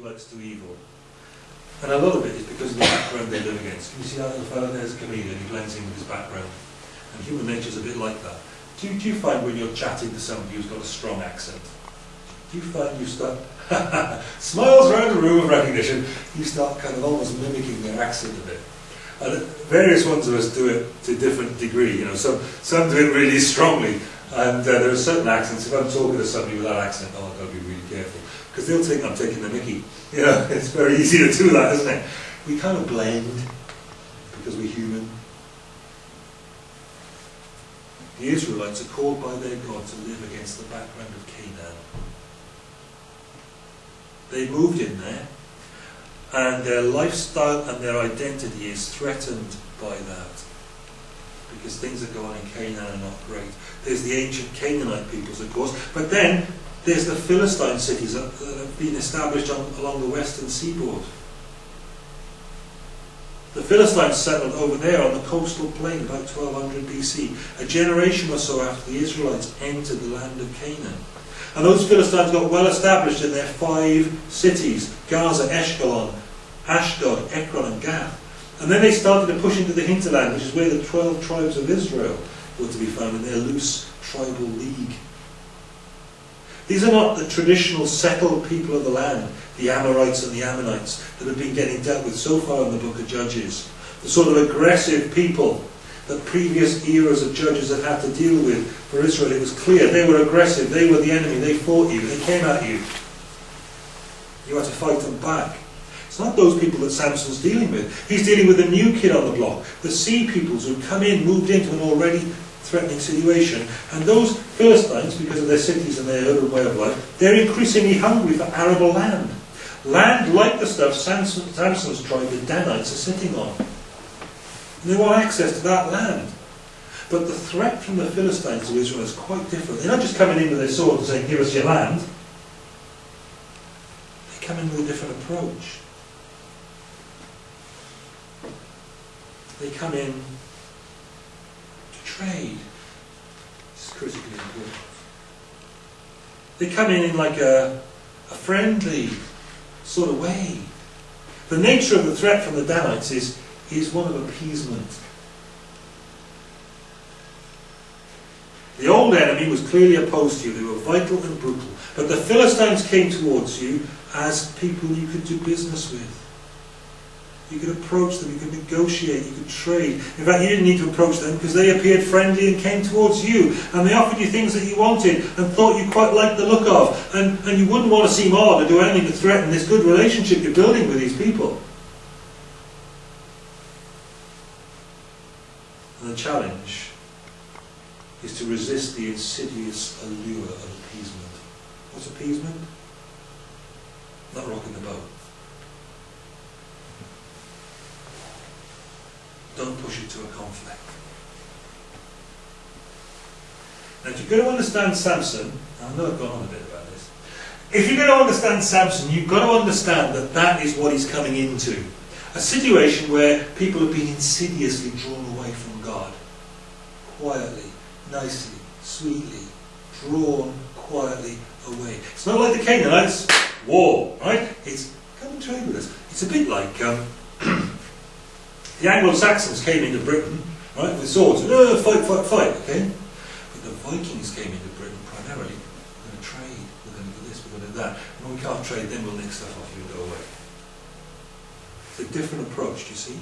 Israelites do evil. And a lot of it is because of the background they live against. Can you see little fellow there's a comedian, he blends in with his background. And human nature is a bit like that. Do you, do you find when you're chatting to somebody who's got a strong accent, do you find you start, smiles around the room of recognition, you start kind of almost mimicking their accent a bit. And various ones of us do it to different degree, you know, some, some do it really strongly, and uh, there are certain accents, if I'm talking to somebody with that accent, oh, I've got to be really careful, because they'll think I'm taking the mickey. You know, it's very easy to do that, isn't it? We kind of blend, because we're human. The Israelites are called by their God to live against the background of Canaan. They moved in there, and their lifestyle and their identity is threatened by that. Because things that go on in Canaan are not great. There's the ancient Canaanite peoples, of course, but then there's the Philistine cities that have been established on, along the western seaboard. The Philistines settled over there on the coastal plain about 1200 BC, a generation or so after the Israelites entered the land of Canaan. And those Philistines got well established in their five cities Gaza, Ashkelon, Ashdod, Ekron, and Gath. And then they started to push into the hinterland, which is where the 12 tribes of Israel were to be found in their loose tribal league. These are not the traditional settled people of the land, the Amorites and the Ammonites, that have been getting dealt with so far in the book of Judges. The sort of aggressive people that previous eras of judges had had to deal with for Israel. It was clear they were aggressive, they were the enemy, they fought you, they came at you. You had to fight them back. It's not those people that Samson's dealing with. He's dealing with a new kid on the block, the sea peoples who come in, moved into an already threatening situation. And those Philistines, because of their cities and their urban way of life, they're increasingly hungry for arable land. Land like the stuff Samson, Samson's tribe, the Danites, are sitting on. And they want access to that land. But the threat from the Philistines to Israel is quite different. They're not just coming in with their sword and saying, give us your land. They come in with a different approach. They come in to trade. This is critically important. They come in in like a, a friendly sort of way. The nature of the threat from the Danites is, is one of appeasement. The old enemy was clearly opposed to you. They were vital and brutal. But the Philistines came towards you as people you could do business with. You could approach them, you could negotiate, you could trade. In fact, you didn't need to approach them because they appeared friendly and came towards you. And they offered you things that you wanted and thought you quite liked the look of. And, and you wouldn't want to seem odd or do anything to threaten this good relationship you're building with these people. And the challenge is to resist the insidious allure of appeasement. What's appeasement? Not rocking the boat. Don't push it to a conflict. Now, if you're going to understand Samson, I know I've gone on a bit about this. If you're going to understand Samson, you've got to understand that that is what he's coming into. A situation where people have been insidiously drawn away from God. Quietly, nicely, sweetly, drawn quietly away. It's not like the Canaanites, war, right? It's come and trade with us. It's a bit like um, the Anglo-Saxons came into Britain, right, with swords, and oh, fight, fight, fight, okay? But the Vikings came into Britain primarily, we're going to trade, we're going to do this, we're going to do that. And when we can't trade, then we'll nick stuff off you and go away. It's a different approach, do you see?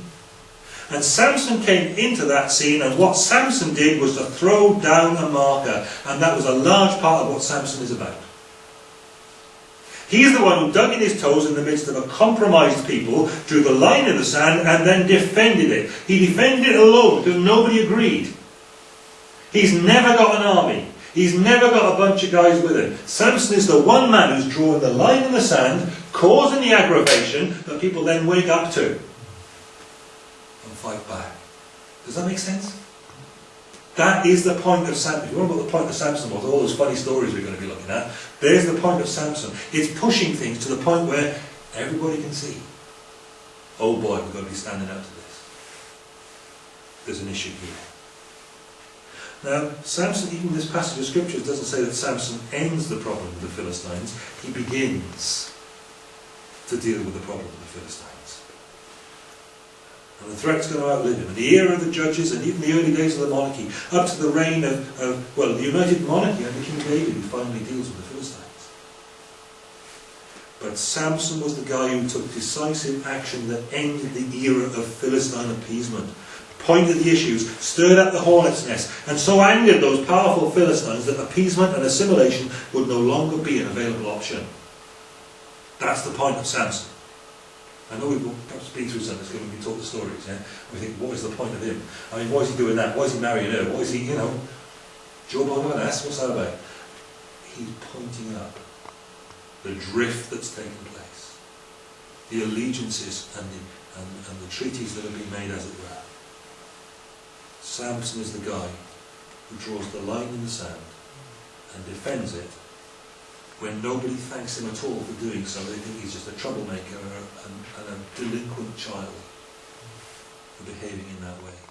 And Samson came into that scene, and what Samson did was to throw down a marker, and that was a large part of what Samson is about. He's the one who dug in his toes in the midst of a compromised people, drew the line in the sand, and then defended it. He defended it alone because nobody agreed. He's never got an army. He's never got a bunch of guys with him. Samson is the one man who's drawing the line in the sand, causing the aggravation that people then wake up to and fight back. Does that make sense? That is the point of Samson. If you want to the point of Samson was, all those funny stories we're going to be looking at, there's the point of Samson. It's pushing things to the point where everybody can see. Oh boy, we've got to be standing up to this. There's an issue here. Now, Samson, even this passage of scriptures doesn't say that Samson ends the problem with the Philistines. He begins. to deal with the problem of the Philistines. And the threat's going to outlive him. In the era of the judges and even the early days of the monarchy, up to the reign of, of well, the united monarchy under King David, who finally deals with the Philistines. But Samson was the guy who took decisive action that ended the era of Philistine appeasement, pointed the issues, stirred up the hornet's nest, and so angered those powerful Philistines that appeasement and assimilation would no longer be an available option. That's the point of Samson. I know we've perhaps been through some of this when we talk the stories, yeah? We think, what is the point of him? I mean, why is he doing that? Why is he marrying her? Why is he, you know, an ass? What's that about? He's pointing up the drift that's taken place, the allegiances and the, and, and the treaties that have been made, as it were. Samson is the guy who draws the line in the sand and defends it when nobody thanks him at all for doing so. They think he's just a troublemaker and a, and a delinquent child for behaving in that way.